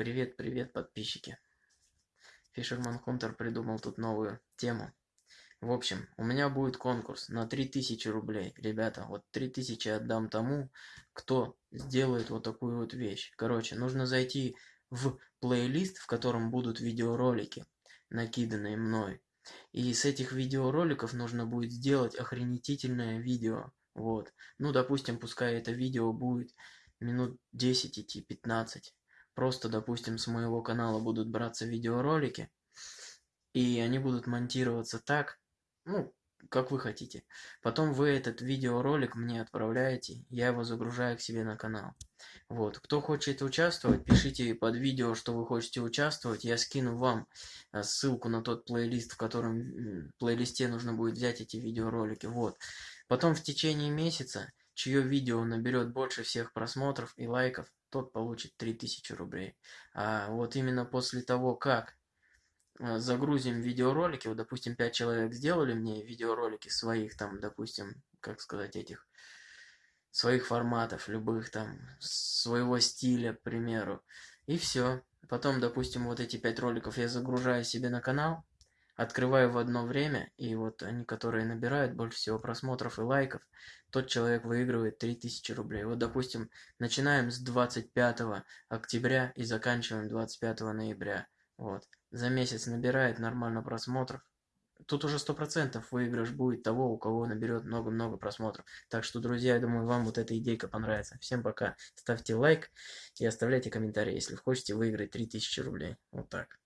Привет, привет, подписчики. Фишерман Хунтер придумал тут новую тему. В общем, у меня будет конкурс на 3000 рублей. Ребята, вот 3000 отдам тому, кто сделает вот такую вот вещь. Короче, нужно зайти в плейлист, в котором будут видеоролики, накиданные мной. И с этих видеороликов нужно будет сделать охренетительное видео. Вот. Ну, допустим, пускай это видео будет минут 10 идти, 15. Просто, допустим, с моего канала будут браться видеоролики, и они будут монтироваться так, ну, как вы хотите. Потом вы этот видеоролик мне отправляете, я его загружаю к себе на канал. Вот, кто хочет участвовать, пишите под видео, что вы хотите участвовать, я скину вам э, ссылку на тот плейлист, в котором плейлисте нужно будет взять эти видеоролики. Вот. Потом в течение месяца, чье видео наберет больше всех просмотров и лайков, тот получит 3000 рублей. А вот именно после того, как э, загрузим видеоролики, вот, допустим, 5 человек сделали мне видеоролики своих, там, допустим, как сказать, этих, своих форматов, любых там, своего стиля, к примеру, и все. Потом, допустим, вот эти 5 роликов я загружаю себе на канал, открываю в одно время, и вот они, которые набирают больше всего просмотров и лайков, тот человек выигрывает 3000 рублей. Вот, допустим, начинаем с 25 октября и заканчиваем 25 ноября. Вот. За месяц набирает нормально просмотров. Тут уже 100% выигрыш будет того, у кого наберет много-много просмотров. Так что, друзья, я думаю, вам вот эта идейка понравится. Всем пока. Ставьте лайк и оставляйте комментарии, если хотите выиграть 3000 рублей. Вот так.